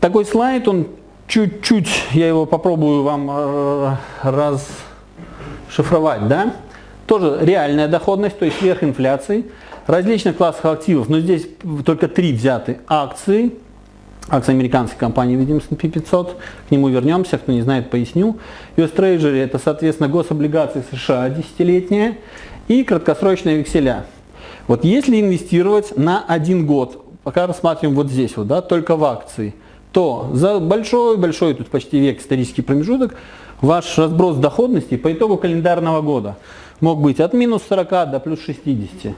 такой слайд, он чуть-чуть, я его попробую вам э, расшифровать, да? Тоже реальная доходность, то есть сверх инфляции, различных классов активов, но здесь только три взяты акции, акции американской компании, видим, S&P 500, к нему вернемся, кто не знает, поясню. US Treasury это, соответственно, гособлигации США десятилетние и краткосрочные векселя. Вот если инвестировать на один год, пока рассматриваем вот здесь вот, да, только в акции, то за большой-большой, тут почти век исторический промежуток, ваш разброс доходности по итогу календарного года мог быть от минус 40 до плюс 60.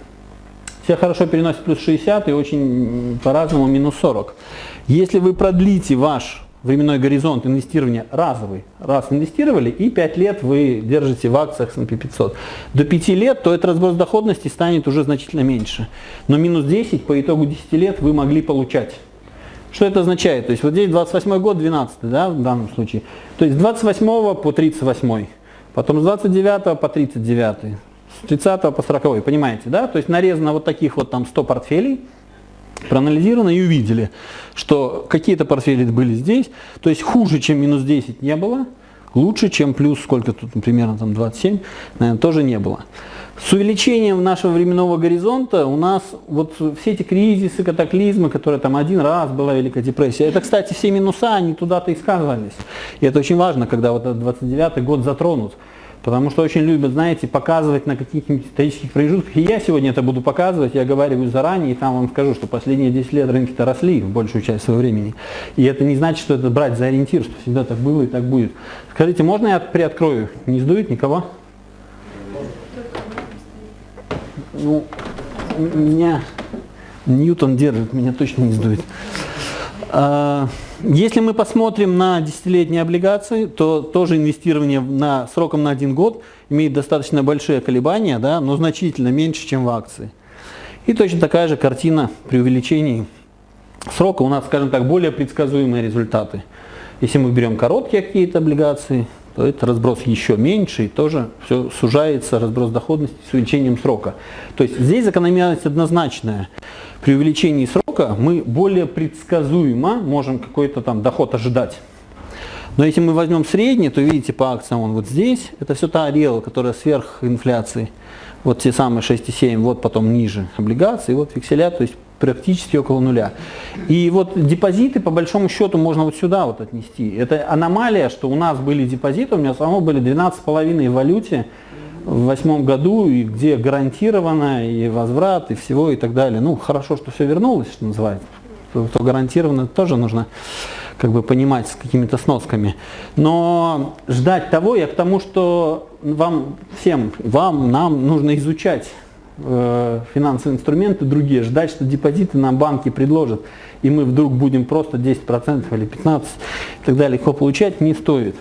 Все хорошо переносят плюс 60 и очень по-разному минус 40. Если вы продлите ваш временной горизонт инвестирования разовый, раз инвестировали и 5 лет вы держите в акциях S&P 500, до 5 лет, то этот разброс доходности станет уже значительно меньше. Но минус 10 по итогу 10 лет вы могли получать. Что это означает? То есть вот здесь 28 год, 12 да, в данном случае. То есть с 28 по 38, потом с 29 по 39, с 30 по 40, понимаете, да? То есть нарезано вот таких вот там 100 портфелей, проанализировано и увидели, что какие-то портфели были здесь, то есть хуже, чем минус 10 не было, лучше, чем плюс, сколько тут, примерно там 27, наверное, тоже не было. С увеличением нашего временного горизонта у нас вот все эти кризисы, катаклизмы, которые там один раз была Великая депрессия, это, кстати, все минуса, они туда-то и сказывались. И это очень важно, когда вот этот 29 год затронут. Потому что очень любят, знаете, показывать на каких-нибудь исторических промежутках. И я сегодня это буду показывать, я говорю заранее, и там вам скажу, что последние 10 лет рынки-то росли в большую часть своего времени. И это не значит, что это брать за ориентир, что всегда так было и так будет. Скажите, можно я приоткрою? Не сдует никого? Ну, меня Ньютон держит, меня точно не сдует. А, если мы посмотрим на десятилетние облигации, то тоже инвестирование на, сроком на один год имеет достаточно большие колебания, да, но значительно меньше, чем в акции. И точно такая же картина при увеличении срока у нас, скажем так, более предсказуемые результаты. Если мы берем короткие какие-то облигации, то это разброс еще меньше, и тоже все сужается, разброс доходности с увеличением срока. То есть здесь закономерность однозначная. При увеличении срока мы более предсказуемо можем какой-то там доход ожидать. Но если мы возьмем средний, то видите по акциям он вот здесь, это все та арела, которая сверх инфляции. Вот те самые 6,7, вот потом ниже облигации, вот векселя, то есть практически около нуля. И вот депозиты, по большому счету, можно вот сюда вот отнести. Это аномалия, что у нас были депозиты, у меня самого были 12,5 в валюте в восьмом году, и где гарантированно и возврат, и всего, и так далее. Ну, хорошо, что все вернулось, что называется. То гарантированно тоже нужно как бы понимать с какими-то сносками. Но ждать того, я к тому, что вам всем, вам, нам нужно изучать финансовые инструменты другие, ждать, что депозиты нам банки предложат, и мы вдруг будем просто 10% или 15% и так далее легко получать, не стоит.